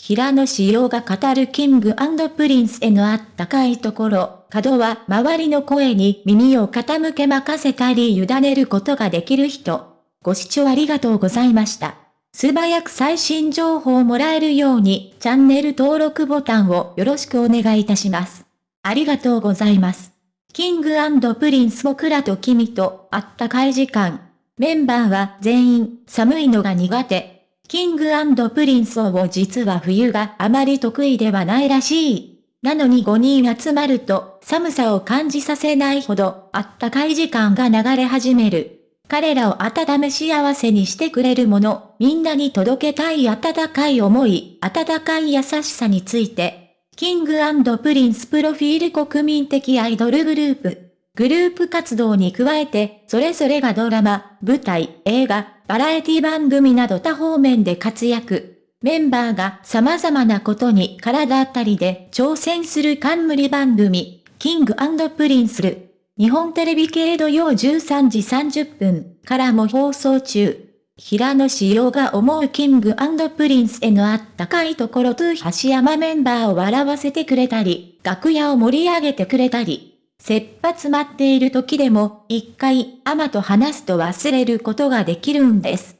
平野紫耀が語るキングプリンスへのあったかいところ、角は周りの声に耳を傾け任せたり委ねることができる人。ご視聴ありがとうございました。素早く最新情報をもらえるようにチャンネル登録ボタンをよろしくお願いいたします。ありがとうございます。キングプリンス僕らと君とあったかい時間。メンバーは全員寒いのが苦手。キングプリンスを実は冬があまり得意ではないらしい。なのに5人集まると寒さを感じさせないほどあったかい時間が流れ始める。彼らを温め幸せにしてくれるもの、みんなに届けたい温かい思い、温かい優しさについて、キングプリンスプロフィール国民的アイドルグループ。グループ活動に加えて、それぞれがドラマ、舞台、映画、バラエティ番組など多方面で活躍。メンバーが様々なことに体当たりで挑戦する冠番組、キングプリンスル。日本テレビ系土曜13時30分からも放送中。平野紫耀が思うキングプリンスへのあったかいところと橋山メンバーを笑わせてくれたり、楽屋を盛り上げてくれたり、切羽詰まっている時でも、一回、アマと話すと忘れることができるんです。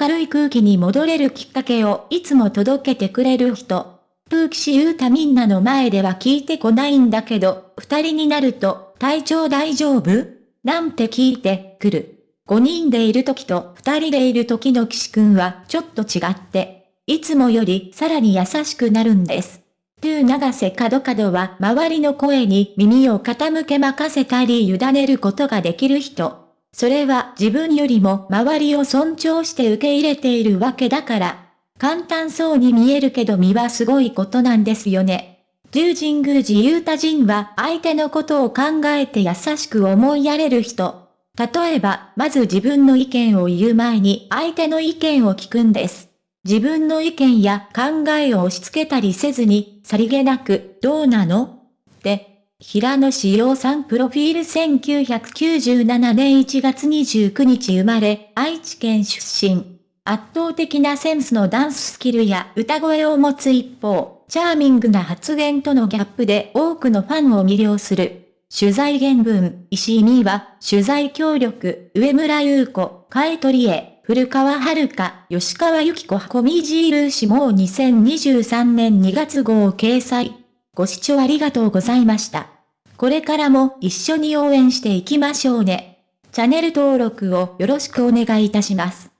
明るい空気に戻れるきっかけをいつも届けてくれる人。プーキシユータみんなの前では聞いてこないんだけど、二人になると、体調大丈夫？なんて聞いてくる。五人でいる時と二人でいる時の岸くんはちょっと違って、いつもよりさらに優しくなるんです。トゥー長瀬角角は周りの声に耳を傾け任せたり委ねることができる人。それは自分よりも周りを尊重して受け入れているわけだから。簡単そうに見えるけど身はすごいことなんですよね。竜神宮寺勇太人は相手のことを考えて優しく思いやれる人。例えば、まず自分の意見を言う前に相手の意見を聞くんです。自分の意見や考えを押し付けたりせずに、さりげなく、どうなの？って、平野志陽さんプロフィール1997年1月29日生まれ、愛知県出身。圧倒的なセンスのダンススキルや歌声を持つ一方、チャーミングな発言とのギャップで多くのファンを魅了する。取材原文、石井美は、取材協力、上村優子、海取へ、古川遥、吉川由紀子コミジールーシも2023年2月号を掲載。ご視聴ありがとうございました。これからも一緒に応援していきましょうね。チャンネル登録をよろしくお願いいたします。